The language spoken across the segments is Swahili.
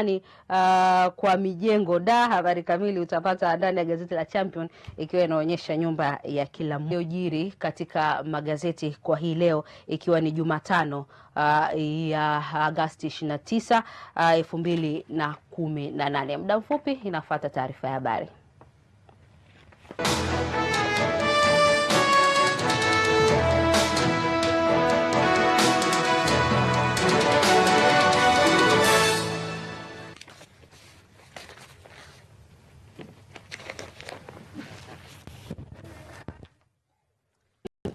amani uh, kwa mijengo da. Habari kamili utapata ndani ya gazeti la Champion ikiwa inaonyesha nyumba ya kila mjiri katika magazeti kwa hii leo ikiwa ni Jumatano uh, ya Agasti 29 elfu uh, mbili na kumi na nane. Muda mfupi inafuata taarifa ya habari.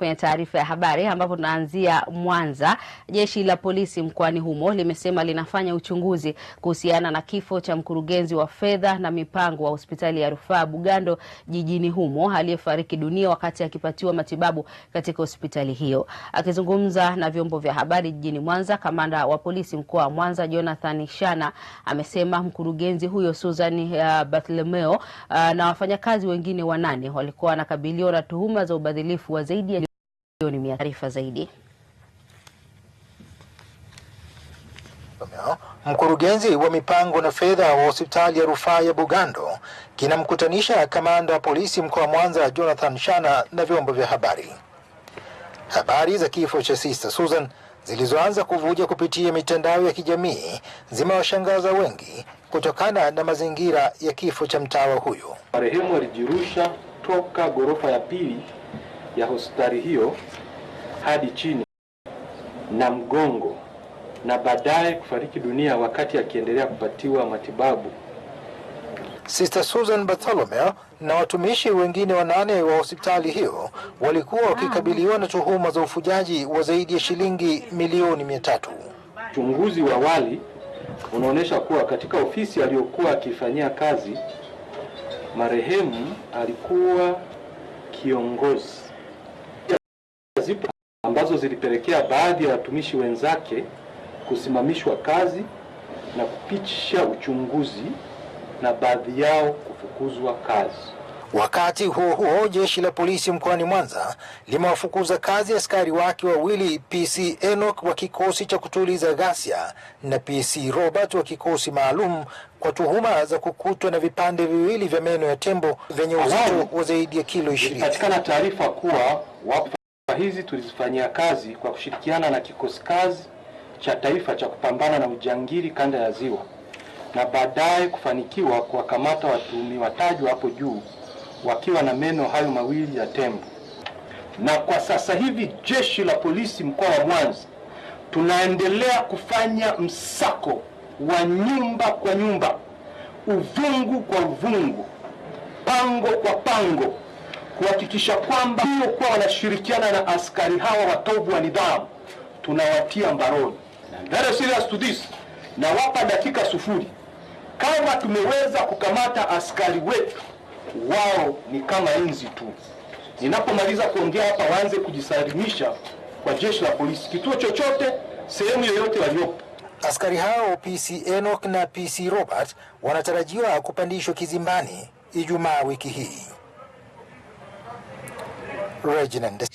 Kwenye taarifa ya habari ambapo tunaanzia Mwanza. Jeshi la polisi mkoani humo limesema linafanya uchunguzi kuhusiana na kifo cha mkurugenzi wa fedha na mipango wa hospitali ya rufaa Bugando jijini humo aliyefariki dunia wakati akipatiwa matibabu katika hospitali hiyo. Akizungumza na vyombo vya habari jijini Mwanza, kamanda wa polisi mkoa wa Mwanza Jonathan Shana amesema mkurugenzi huyo Susan uh, Bartholomeo uh, na wafanyakazi wengine wanane walikuwa wanakabiliwa na tuhuma za ubadhilifu wa zaidi ya taarifa zaidi. Mkurugenzi wa mipango na fedha wa hospitali ya rufaa ya Bugando kinamkutanisha kamanda wa polisi mkoa wa Mwanza Jonathan Shana na vyombo vya habari. Habari za kifo cha Sister Susan zilizoanza kuvuja kupitia mitandao ya kijamii zimewashangaza wengi kutokana na mazingira ya kifo cha mtawa huyo. Marehemu alijirusha toka ghorofa ya pili ya hospitali hiyo hadi chini na mgongo na baadaye kufariki dunia wakati akiendelea kupatiwa matibabu. Sister Susan Bartholomew na watumishi wengine wanane wa hospitali hiyo walikuwa wakikabiliwa na tuhuma za ufujaji wa zaidi ya shilingi milioni mia tatu. Uchunguzi wa awali unaonyesha kuwa katika ofisi aliyokuwa akifanyia kazi marehemu alikuwa kiongozi ambazo zilipelekea baadhi ya watumishi wenzake kusimamishwa kazi na kupitisha uchunguzi na baadhi yao kufukuzwa kazi. Wakati huo huo, jeshi la polisi mkoani Mwanza limewafukuza kazi askari wake wawili, PC Enoch wa kikosi cha kutuliza ghasia na PC Robert wa kikosi maalum kwa tuhuma za kukutwa na vipande viwili vya meno ya tembo vyenye uzito wa zaidi ya kilo ishirini. Ilipatikana taarifa kuwa wapo hizi tulizifanyia kazi kwa kushirikiana na kikosi kazi cha taifa cha kupambana na ujangili kanda ya Ziwa na baadaye kufanikiwa kuwakamata watuhumiwa watajwa hapo juu wakiwa na meno hayo mawili ya tembo. Na kwa sasa hivi jeshi la polisi mkoa wa Mwanza tunaendelea kufanya msako wa nyumba kwa nyumba, uvungu kwa uvungu, pango kwa pango kuhakikisha kwamba kuwa wanashirikiana na askari hawa watovu wa nidhamu tunawatia mbaroni. Very serious to this. Na wapa dakika sufuri, kama tumeweza kukamata askari wetu, wao ni kama inzi tu. Ninapomaliza kuongea hapa, waanze kujisalimisha kwa jeshi la polisi, kituo chochote, sehemu yoyote waliopo. Askari hao PC Enoch na PC Robert wanatarajiwa kupandishwa kizimbani Ijumaa wiki hii. Regiment です。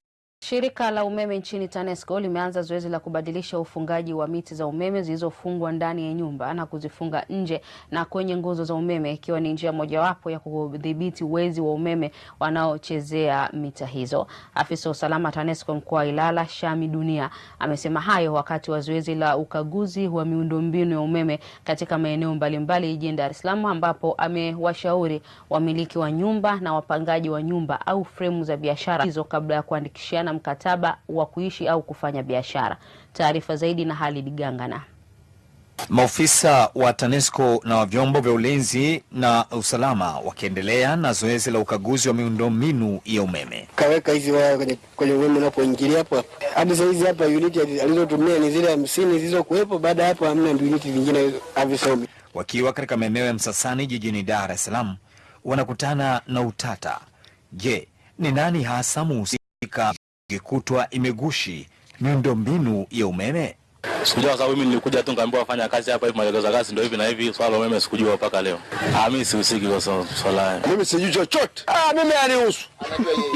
Shirika la umeme nchini TANESCO limeanza zoezi la kubadilisha ufungaji wa miti za umeme zilizofungwa ndani ya nyumba na kuzifunga nje na kwenye nguzo za umeme ikiwa ni njia mojawapo ya kudhibiti wezi wa umeme wanaochezea mita hizo. Afisa wa usalama TANESCO mkoa wa Ilala, Shami Dunia, amesema hayo wakati wa zoezi la ukaguzi wa miundombinu ya umeme katika maeneo mbalimbali jijini Dar es Salaam, ambapo amewashauri wamiliki wa nyumba na wapangaji wa nyumba au fremu za biashara hizo kabla ya kuandikishiana mkataba wa kuishi au kufanya biashara. Taarifa zaidi na Halid Gangana. Maofisa wa TANESCO na wa vyombo vya ulinzi na usalama wakiendelea na zoezi la ukaguzi wa miundombinu ya umeme. Kaweka hizi waya kwenye, kwenye umeme unapoingilia hapo hapo. Hadi sahizi hapa uniti alizotumia ni zile hamsini zilizokuwepo. Baada ya hapo hamna uniti vingine havisomi. Wakiwa katika maeneo ya Msasani jijini Dar es Salaam, wanakutana na utata. Je, ni nani hasa muhusika ikikutwa imegushi miundombinu ya umeme? Sikujua kwa sababu mimi nilikuja tu nikaambiwa fanya kazi hapa hivi, maelekezo ya kazi ndio hivi na hivi. Swala la umeme sikujua mpaka leo. Ah, mimi sihusiki kwa swala hayo, Mimi sijui chochote. Ah, mimi anihusu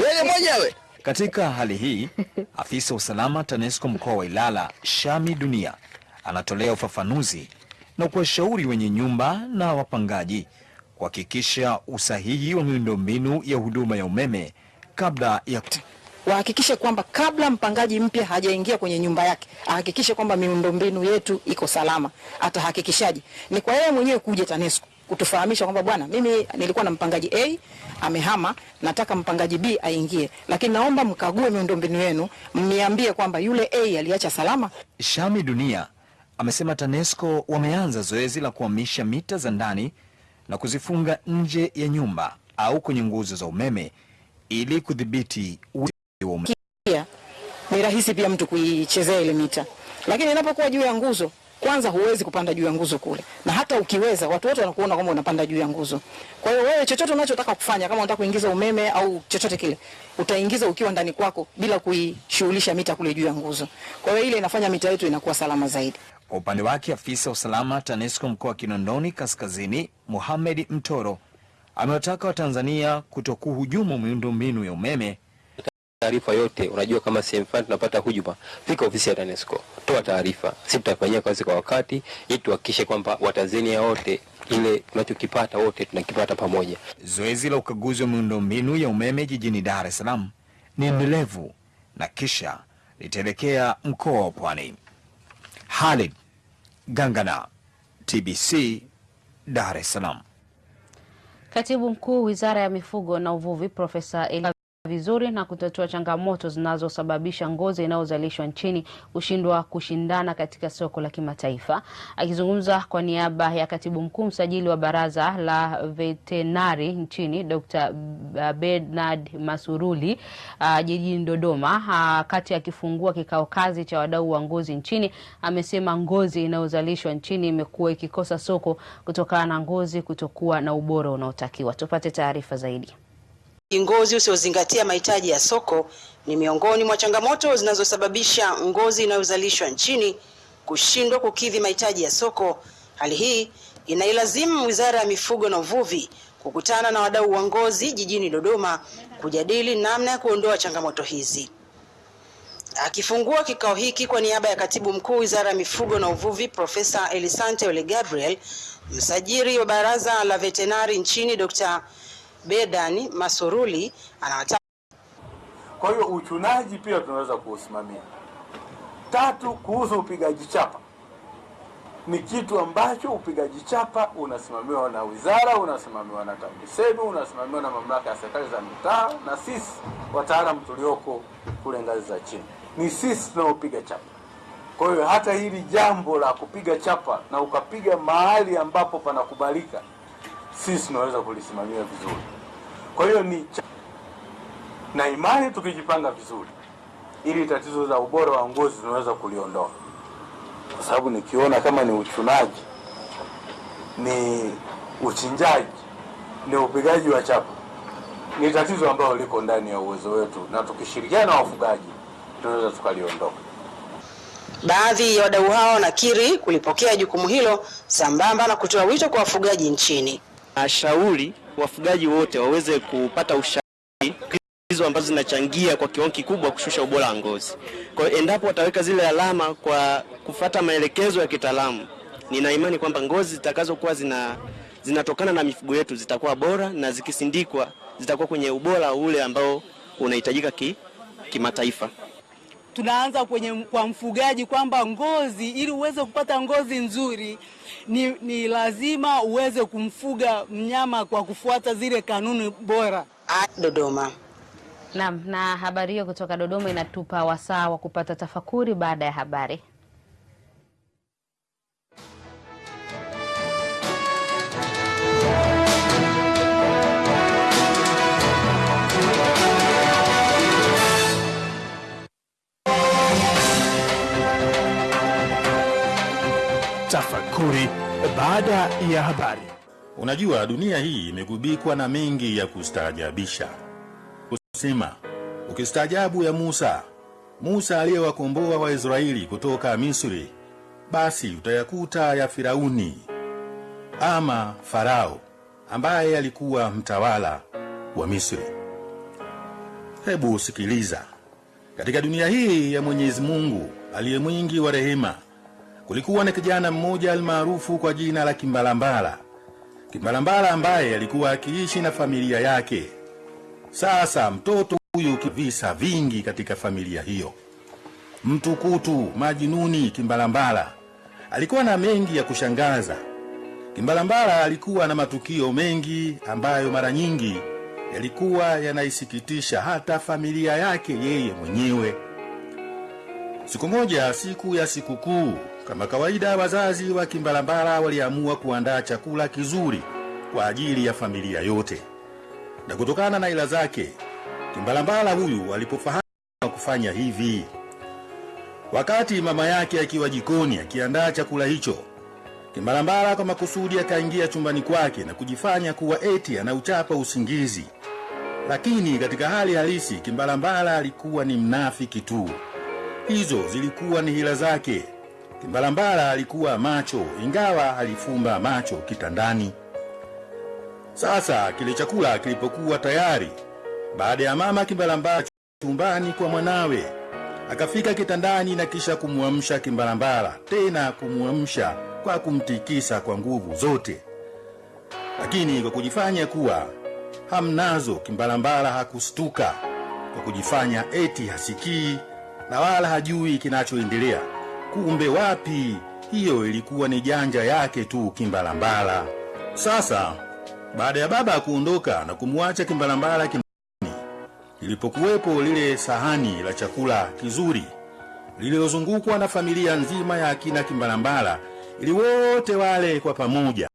Yeye mwenyewe. Katika hali hii, afisa wa usalama TANESCO mkoa wa Ilala, Shami Dunia, anatolea ufafanuzi na kuwashauri wenye nyumba na wapangaji kuhakikisha usahihi wa miundombinu ya huduma ya umeme kabla ya wahakikishe kwamba kabla mpangaji mpya hajaingia kwenye nyumba yake ahakikishe kwamba miundombinu yetu iko salama. Atahakikishaje? Ni kwa yeye mwenyewe kuja TANESCO kutufahamisha kwamba bwana, mimi nilikuwa na mpangaji A amehama, nataka mpangaji B aingie, lakini naomba mkague miundombinu yenu, mniambie kwamba yule A aliacha salama. Shami Dunia amesema TANESCO wameanza zoezi la kuhamisha mita za ndani na kuzifunga nje ya nyumba au kwenye nguzo za umeme ili kudhibiti. Pia ni rahisi pia mtu kuichezea ile mita, lakini inapokuwa juu ya nguzo, kwanza huwezi kupanda juu ya nguzo kule, na hata ukiweza, watu wote wanakuona kwamba unapanda juu ya nguzo. Kwa hiyo wewe, chochote unachotaka kufanya, kama unataka kuingiza umeme au chochote kile, utaingiza ukiwa ndani kwako bila kuishughulisha mita kule juu ya nguzo. Kwa hiyo ile inafanya mita yetu inakuwa salama zaidi. Kwa upande wake afisa usalama TANESCO mkoa wa Kinondoni Kaskazini, Mohamed Mtoro, amewataka Watanzania kutokuhujumu miundombinu ya umeme taarifa yote. Unajua, kama sehemu fulani tunapata hujuma, fika ofisi ya TANESCO, toa taarifa, sisi tutafanyia kazi kwa wakati, ili tuhakikishe kwamba Watanzania wote ile tunachokipata wote tunakipata pamoja. Zoezi la ukaguzi wa miundombinu ya umeme jijini Dar es Salaam ni endelevu na kisha litaelekea mkoa wa Pwani. Halid Gangana, TBC, Dar es Salaam. Katibu Mkuu Wizara ya Mifugo na Uvuvi Profesa Eli vizuri na kutatua changamoto zinazosababisha ngozi inayozalishwa nchini kushindwa kushindana katika soko la kimataifa. Akizungumza kwa niaba ya katibu mkuu msajili wa baraza la vetenari nchini Dr. Bernard Masuruli uh, jijini Dodoma uh, kati akifungua kikao kazi cha wadau wa ngozi nchini, amesema ngozi inayozalishwa nchini imekuwa ikikosa soko kutokana na ngozi kutokuwa na ubora unaotakiwa. Tupate taarifa zaidi. Ngozi usiozingatia mahitaji ya soko ni miongoni mwa changamoto zinazosababisha ngozi inayozalishwa nchini kushindwa kukidhi mahitaji ya soko. Hali hii inailazimu Wizara ya Mifugo na Uvuvi kukutana na wadau wa ngozi jijini Dodoma kujadili namna ya kuondoa changamoto hizi. Akifungua kikao hiki kwa niaba ya Katibu Mkuu Wizara ya Mifugo na Uvuvi Profesa Elisante Ole Gabriel, msajiri wa Baraza la Vetenari nchini Dr. Bedani Masuruli anawataka. Kwa hiyo uchunaji pia tunaweza kuusimamia. Tatu, kuhusu upigaji chapa, ni kitu ambacho upigaji chapa unasimamiwa na wizara, unasimamiwa na TAMISEMI, unasimamiwa na mamlaka ya serikali za mitaa, na sisi wataalamu tulioko kule ngazi za chini, ni sisi tunaopiga chapa. Kwa hiyo hata hili jambo la kupiga chapa na ukapiga mahali ambapo panakubalika sisi tunaweza kulisimamia vizuri. Kwa hiyo ni na imani, tukijipanga vizuri, ili tatizo za ubora wa ngozi tunaweza kuliondoa, kwa sababu nikiona kama ni uchunaji, ni uchinjaji, ni upigaji wa chapa, ni tatizo ambalo liko ndani ya uwezo wetu, na tukishirikiana na wafugaji tunaweza tukaliondoa. Baadhi ya wadau hao wanakiri kulipokea jukumu hilo sambamba na kutoa wito kwa wafugaji nchini. Nashauri wafugaji wote waweze kupata ushauri hizo ambazo zinachangia kwa kiwango kikubwa kushusha ubora wa ngozi. Kwa hiyo endapo wataweka zile alama kwa kufata maelekezo ya kitaalamu, nina imani kwamba ngozi zitakazokuwa zina zinatokana na mifugo yetu zitakuwa bora na zikisindikwa zitakuwa kwenye ubora ule ambao unahitajika ki, kimataifa. Tunaanza kwenye kwa mfugaji kwamba ngozi, ili uweze kupata ngozi nzuri ni, ni lazima uweze kumfuga mnyama kwa kufuata zile kanuni bora. Dodoma. Naam, na habari hiyo kutoka Dodoma inatupa wasaa wa kupata tafakuri baada ya habari. Tafakuri baada ya habari. Unajua, dunia hii imegubikwa na mengi ya kustaajabisha. Kusema ukistaajabu ya Musa, Musa aliyewakomboa Waisraeli kutoka Misri, basi utayakuta ya Firauni ama Farao ambaye alikuwa mtawala wa Misri. Hebu sikiliza, katika dunia hii ya Mwenyezi Mungu aliye mwingi wa rehema, kulikuwa na kijana mmoja almaarufu kwa jina la Kimbalambala. Kimbalambala ambaye alikuwa akiishi na familia yake. Sasa mtoto huyu visa vingi katika familia hiyo. Mtukutu majinuni Kimbalambala alikuwa na mengi ya kushangaza. Kimbalambala alikuwa na matukio mengi ambayo mara nyingi yalikuwa yanaisikitisha hata familia yake yeye mwenyewe. Siku moja, siku ya sikukuu, kama kawaida, wazazi wa Kimbalambala waliamua kuandaa chakula kizuri kwa ajili ya familia yote, na kutokana na ila zake Kimbalambala huyu alipofahamu kufanya hivi, wakati mama yake akiwa jikoni akiandaa chakula hicho, Kimbalambala kwa makusudi akaingia chumbani kwake na kujifanya kuwa eti anauchapa usingizi, lakini katika hali halisi Kimbalambala alikuwa ni mnafiki tu. Hizo zilikuwa ni hila zake. Kimbalambala alikuwa macho, ingawa alifumba macho kitandani. Sasa kile chakula kilipokuwa tayari, baada ya mama Kimbalambala chumbani kwa mwanawe, akafika kitandani na kisha kumwamsha Kimbalambala, tena kumwamsha kwa kumtikisa kwa nguvu zote. Lakini kwa kujifanya kuwa hamnazo, Kimbalambala hakustuka kwa kujifanya eti hasikii na wala hajui kinachoendelea. Kumbe wapi, hiyo ilikuwa ni janja yake tu Kimbalambala. Sasa baada ya baba kuondoka na kumwacha Kimbalambala kimbani, ilipokuwepo lile sahani la chakula kizuri lililozungukwa na familia nzima ya akina Kimbalambala, ili wote wale kwa pamoja.